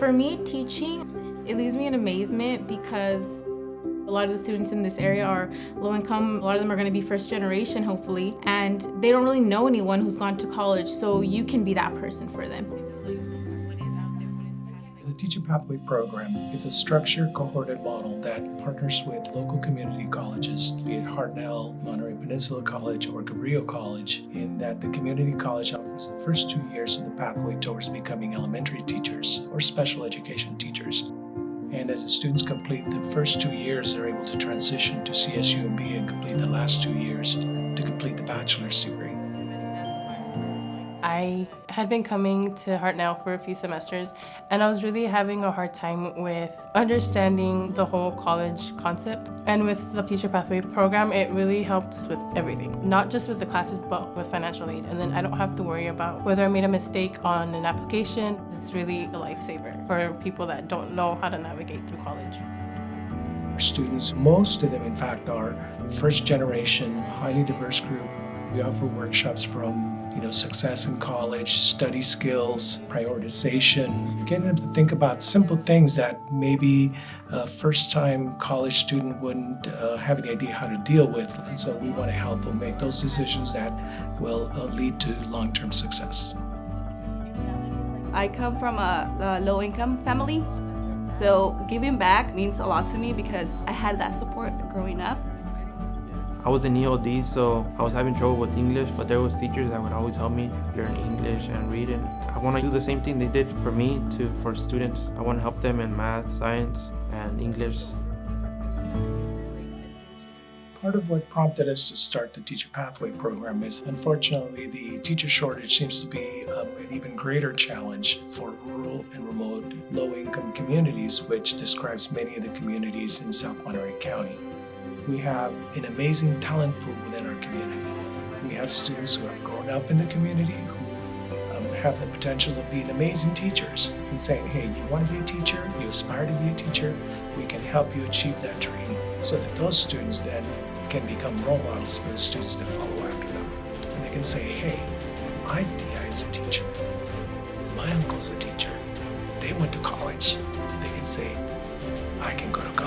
For me, teaching, it leaves me in amazement because a lot of the students in this area are low income. A lot of them are going to be first generation, hopefully, and they don't really know anyone who's gone to college, so you can be that person for them. Teacher Pathway Program is a structured, cohorted model that partners with local community colleges, be it Hartnell, Monterey Peninsula College, or Cabrillo College, in that the community college offers the first two years of the pathway towards becoming elementary teachers or special education teachers. And as the students complete the first two years, they're able to transition to CSUMB and complete the last two years to complete the bachelor's degree. I had been coming to Hartnell for a few semesters and I was really having a hard time with understanding the whole college concept. And with the Teacher Pathway program, it really helped with everything. Not just with the classes, but with financial aid. And then I don't have to worry about whether I made a mistake on an application. It's really a lifesaver for people that don't know how to navigate through college. Our students, most of them in fact, are first generation, highly diverse group. We offer workshops from you know, success in college, study skills, prioritization, getting them to think about simple things that maybe a first-time college student wouldn't uh, have any idea how to deal with. And so we want to help them make those decisions that will uh, lead to long-term success. I come from a, a low-income family, so giving back means a lot to me because I had that support growing up. I was in ELD, so I was having trouble with English, but there was teachers that would always help me learn English and read it. I want to do the same thing they did for me to for students. I want to help them in math, science, and English. Part of what prompted us to start the Teacher Pathway program is, unfortunately, the teacher shortage seems to be um, an even greater challenge for rural and remote low-income communities, which describes many of the communities in South Monterey County we have an amazing talent pool within our community. We have students who have grown up in the community who um, have the potential of being amazing teachers and saying, hey, you want to be a teacher, you aspire to be a teacher, we can help you achieve that dream so that those students then can become role models for the students that follow after them. And they can say, hey, my DI is a teacher, my uncle's a teacher, they went to college. They can say, I can go to